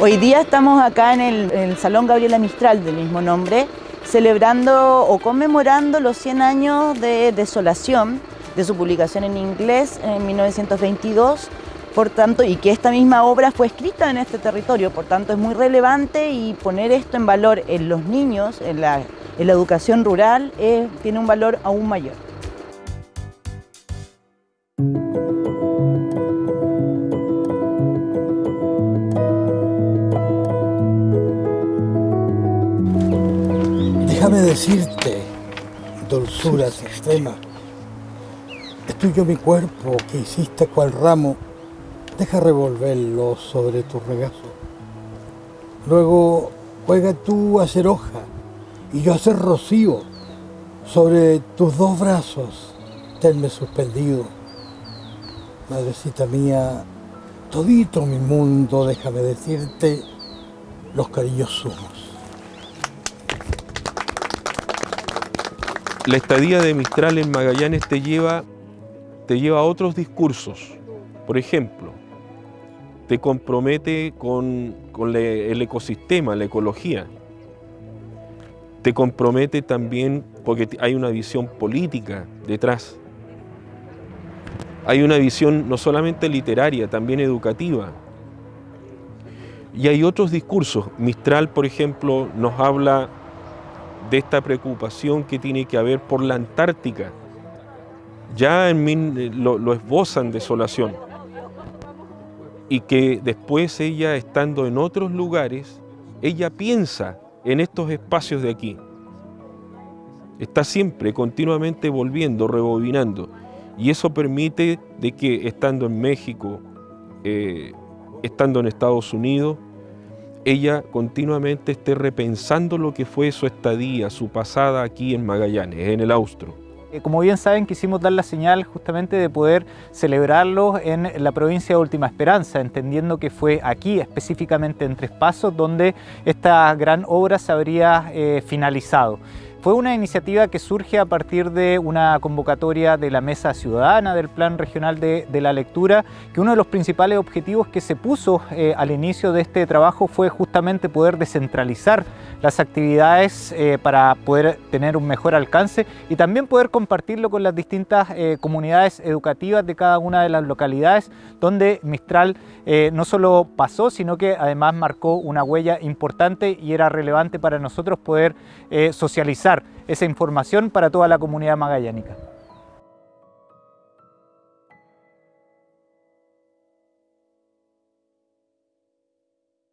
Hoy día estamos acá en el, Salón Gabriela Mistral del mismo nombre, celebrando o conmemorando los 100 años de Desolación, de su publicación en inglés en 1922, por tanto, y que esta misma obra fue escrita en este territorio, por tanto es muy relevante y poner esto en valor en los niños, en la, educación rural, tiene un valor aún mayor. Déjame decirte, dulzura extrema, es mi cuerpo que hiciste cual ramo, deja revolverlo sobre tu regazo. Luego juega tú a ser hoja y yo a ser rocío sobre tus dos brazos, tenme suspendido. Madrecita mía, todito mi mundo, déjame decirte, los cariños somos. La estadía de Mistral en Magallanes te lleva, te lleva a otros discursos. Por ejemplo, te compromete con, el ecosistema, la ecología. Te compromete también porque hay una visión política detrás. Hay una visión no solamente literaria, también educativa. Y hay otros discursos. Mistral, por ejemplo, nos habla de esta preocupación que tiene que haber por la Antártica. Ya en mí lo, lo esbozan desolación. Y que después ella, estando en otros lugares, ella piensa en estos espacios de aquí. Está siempre, continuamente volviendo, rebobinando. Y eso permite de que estando en México, eh, estando en Estados Unidos, ella continuamente esté repensando lo que fue su estadía, su pasada aquí en Magallanes, en el Austro. Eh, como bien saben, quisimos dar la señal justamente de poder celebrarlo en la provincia de Última Esperanza, entendiendo que fue aquí, específicamente en Tres Pasos, donde esta gran obra se habría eh, finalizado. Fue una iniciativa que surge a partir de una convocatoria de la Mesa Ciudadana del Plan Regional de, la Lectura, que uno de los principales objetivos que se puso eh, al inicio de este trabajo fue justamente poder descentralizar las actividades eh, para poder tener un mejor alcance y también poder compartirlo con las distintas eh, comunidades educativas de cada una de las localidades donde Mistral no solo pasó, sino que además marcó una huella importante y era relevante para nosotros poder socializar esa información para toda la comunidad magallánica.